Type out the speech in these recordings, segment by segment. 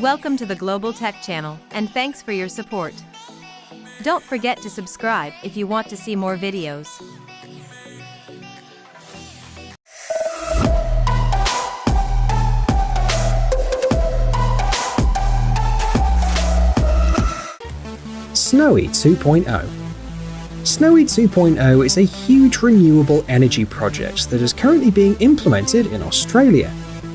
Welcome to the Global Tech Channel, and thanks for your support. Don't forget to subscribe if you want to see more videos. Snowy 2.0 Snowy 2.0 is a huge renewable energy project that is currently being implemented in Australia.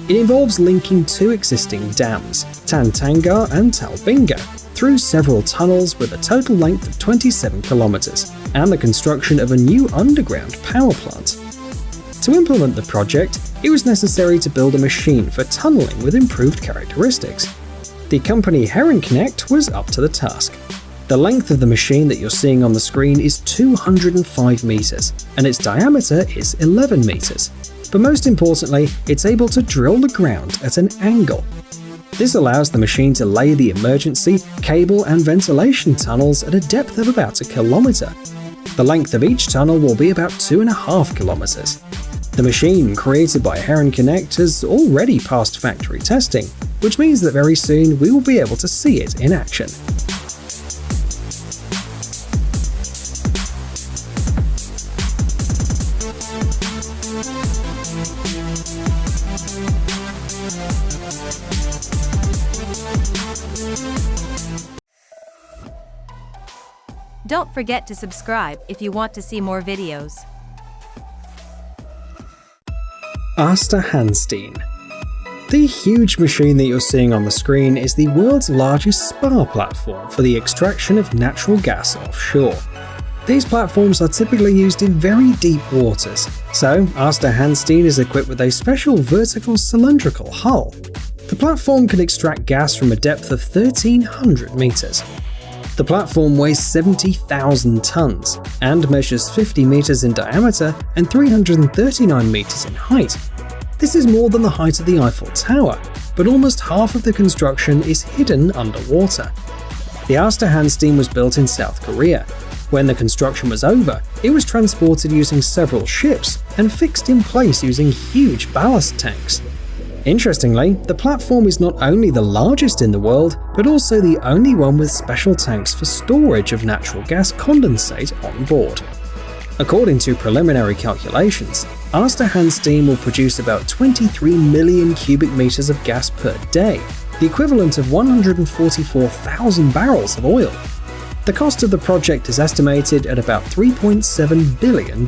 It involves linking two existing dams, Tantangara and Talbingo, through several tunnels with a total length of 27 kilometers, and the construction of a new underground power plant. To implement the project, it was necessary to build a machine for tunneling with improved characteristics. The company Herrenknecht was up to the task. The length of the machine that you're seeing on the screen is 205 meters, and its diameter is 11 meters. But most importantly, it's able to drill the ground at an angle. This allows the machine to lay the emergency, cable and ventilation tunnels at a depth of about a kilometer. The length of each tunnel will be about 2.5 kilometers. The machine, created by Herrenknecht, has already passed factory testing, which means that very soon we will be able to see it in action. Don't forget to subscribe if you want to see more videos. Aasta Hansteen The huge machine that you're seeing on the screen is the world's largest spar platform for the extraction of natural gas offshore. These platforms are typically used in very deep waters, so Aasta Hansteen is equipped with a special vertical cylindrical hull. The platform can extract gas from a depth of 1300 meters, the platform weighs 70,000 tons and measures 50 meters in diameter and 339 meters in height. This is more than the height of the Eiffel Tower, but almost half of the construction is hidden underwater. The Aasta Hansteen was built in South Korea. When the construction was over, it was transported using several ships and fixed in place using huge ballast tanks. Interestingly, the platform is not only the largest in the world, but also the only one with special tanks for storage of natural gas condensate on board. According to preliminary calculations, Aasta Hansteen will produce about 23 million cubic meters of gas per day, the equivalent of 144,000 barrels of oil. The cost of the project is estimated at about $3.7 billion.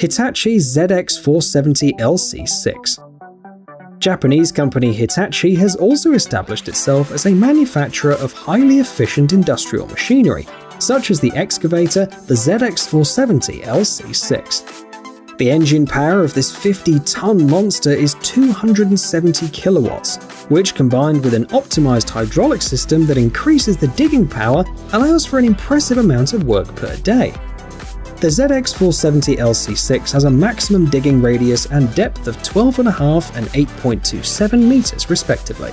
Hitachi ZX470LC6. Japanese company Hitachi has also established itself as a manufacturer of highly efficient industrial machinery, such as the excavator, the ZX470LC6. The engine power of this 50-ton monster is 270 kilowatts, which combined with an optimized hydraulic system that increases the digging power allows for an impressive amount of work per day. The ZX470LC6 has a maximum digging radius and depth of 12.5 and 8.27 meters respectively.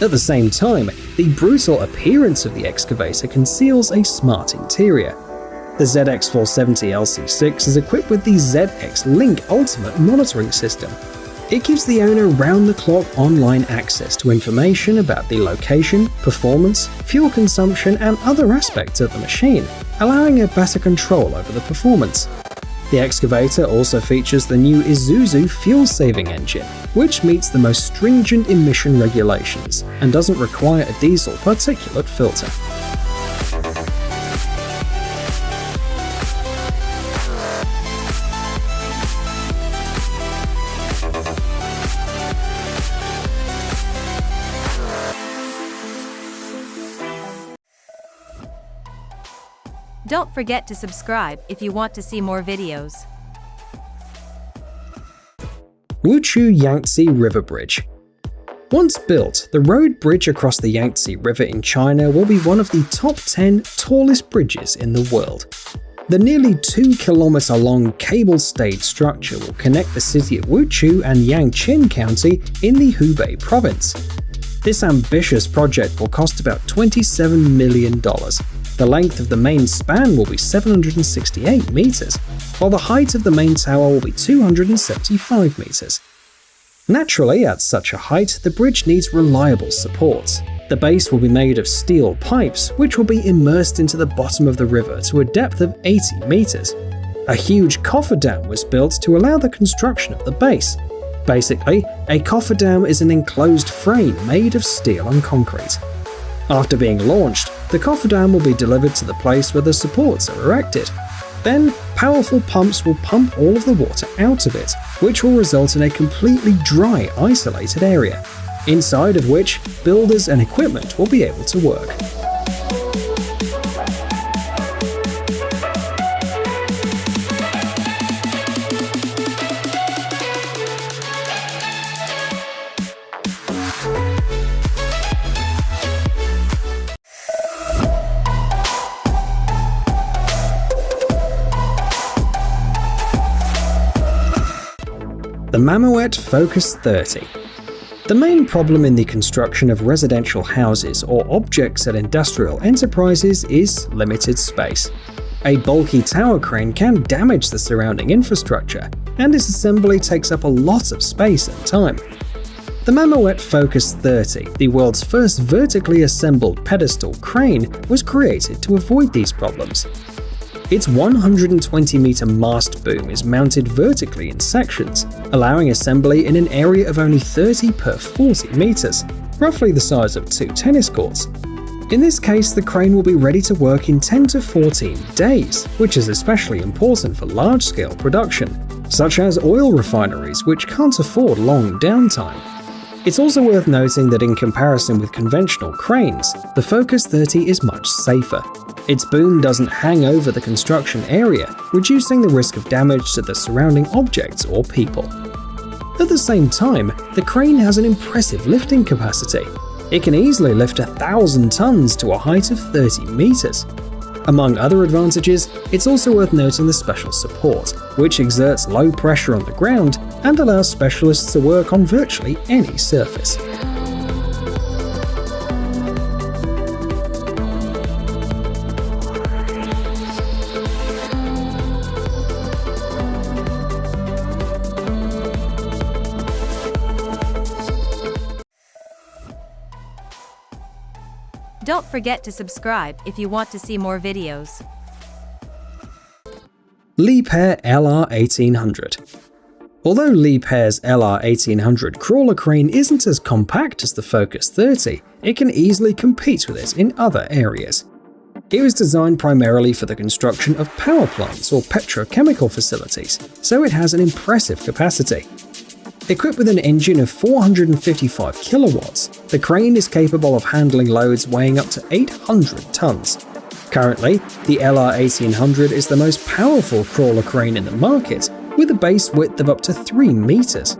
At the same time, the brutal appearance of the excavator conceals a smart interior. The ZX470LC6 is equipped with the ZX Link Ultimate monitoring system, it gives the owner round-the-clock online access to information about the location, performance, fuel consumption and other aspects of the machine, allowing a better control over the performance. The excavator also features the new Isuzu fuel-saving engine, which meets the most stringent emission regulations and doesn't require a diesel particulate filter. Don't forget to subscribe if you want to see more videos. Wuxue Yangtze River Bridge Once built, the road bridge across the Yangtze River in China will be one of the top 10 tallest bridges in the world. The nearly 2 kilometer long cable-stayed structure will connect the city of Wuxue and Yangxin County in the Hubei province. This ambitious project will cost about $27 million. The length of the main span will be 768 meters, while the height of the main tower will be 275 meters. Naturally, at such a height, the bridge needs reliable supports. The base will be made of steel pipes, which will be immersed into the bottom of the river to a depth of 80 meters. A huge cofferdam was built to allow the construction of the base. Basically, a cofferdam is an enclosed frame made of steel and concrete. After being launched, the cofferdam will be delivered to the place where the supports are erected. Then, powerful pumps will pump all of the water out of it, which will result in a completely dry, isolated area inside of which builders and equipment will be able to work. The Mammoet Focus 30 the main problem in the construction of residential houses or objects at industrial enterprises is limited space. A bulky tower crane can damage the surrounding infrastructure, and its assembly takes up a lot of space and time. The Mammoet Focus 30, the world's first vertically assembled pedestal crane, was created to avoid these problems. Its 120 meter mast boom is mounted vertically in sections, allowing assembly in an area of only 30 per 40 meters, roughly the size of two tennis courts. In this case, the crane will be ready to work in 10 to 14 days, which is especially important for large-scale production, such as oil refineries which can't afford long downtime. It's also worth noting that in comparison with conventional cranes, the Focus 30 is much safer, its boom doesn't hang over the construction area, reducing the risk of damage to the surrounding objects or people. At the same time, the crane has an impressive lifting capacity. It can easily lift a thousand tons to a height of 30 meters. Among other advantages, it's also worth noting the special support, which exerts low pressure on the ground and allows specialists to work on virtually any surface. Don't forget to subscribe if you want to see more videos. Liebherr LR1800 Although Liebherr's LR1800 crawler crane isn't as compact as the Focus 30, it can easily compete with it in other areas. It was designed primarily for the construction of power plants or petrochemical facilities, so it has an impressive capacity. Equipped with an engine of 455 kilowatts, the crane is capable of handling loads weighing up to 800 tons. Currently, the LR1800 is the most powerful crawler crane in the market, with a base width of up to 3 meters.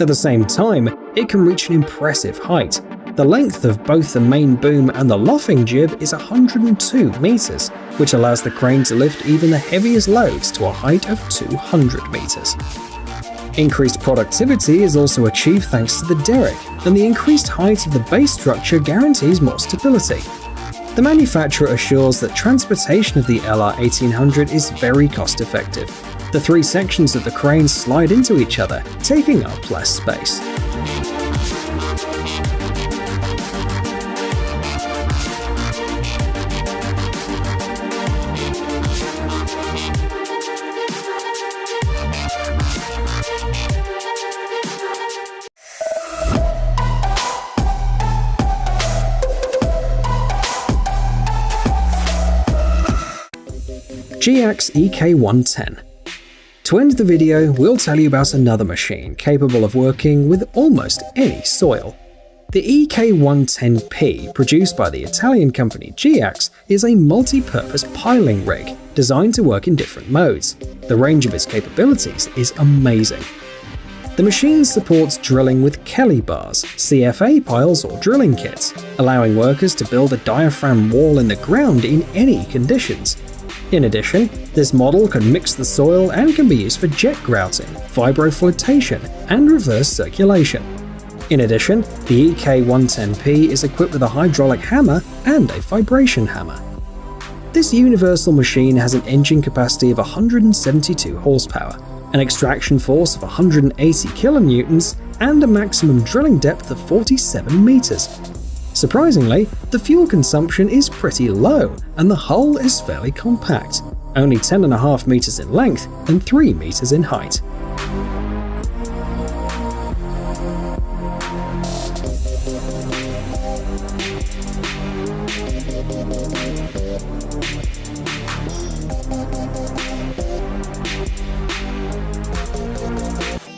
At the same time, it can reach an impressive height. The length of both the main boom and the luffing jib is 102 meters, which allows the crane to lift even the heaviest loads to a height of 200 meters. Increased productivity is also achieved thanks to the derrick, and the increased height of the base structure guarantees more stability. The manufacturer assures that transportation of the LR1800 is very cost effective. The three sections of the crane slide into each other, taking up less space. Geax EK110. To end the video, we'll tell you about another machine capable of working with almost any soil. The EK110P, produced by the Italian company Geax, is a multi-purpose piling rig designed to work in different modes. The range of its capabilities is amazing. The machine supports drilling with Kelly bars, CFA piles or drilling kits, allowing workers to build a diaphragm wall in the ground in any conditions, In addition, this model can mix the soil and can be used for jet grouting, vibroflotation, and reverse circulation. In addition, the EK110P is equipped with a hydraulic hammer and a vibration hammer. This universal machine has an engine capacity of 172 horsepower, an extraction force of 180 kilonewtons, and a maximum drilling depth of 47 meters. Surprisingly, the fuel consumption is pretty low, and the hull is fairly compact, only 10.5 meters in length and 3 meters in height.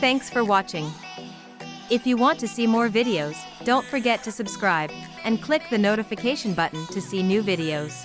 Thanks for watching. If you want to see more videos, don't forget to subscribe and click the notification button to see new videos.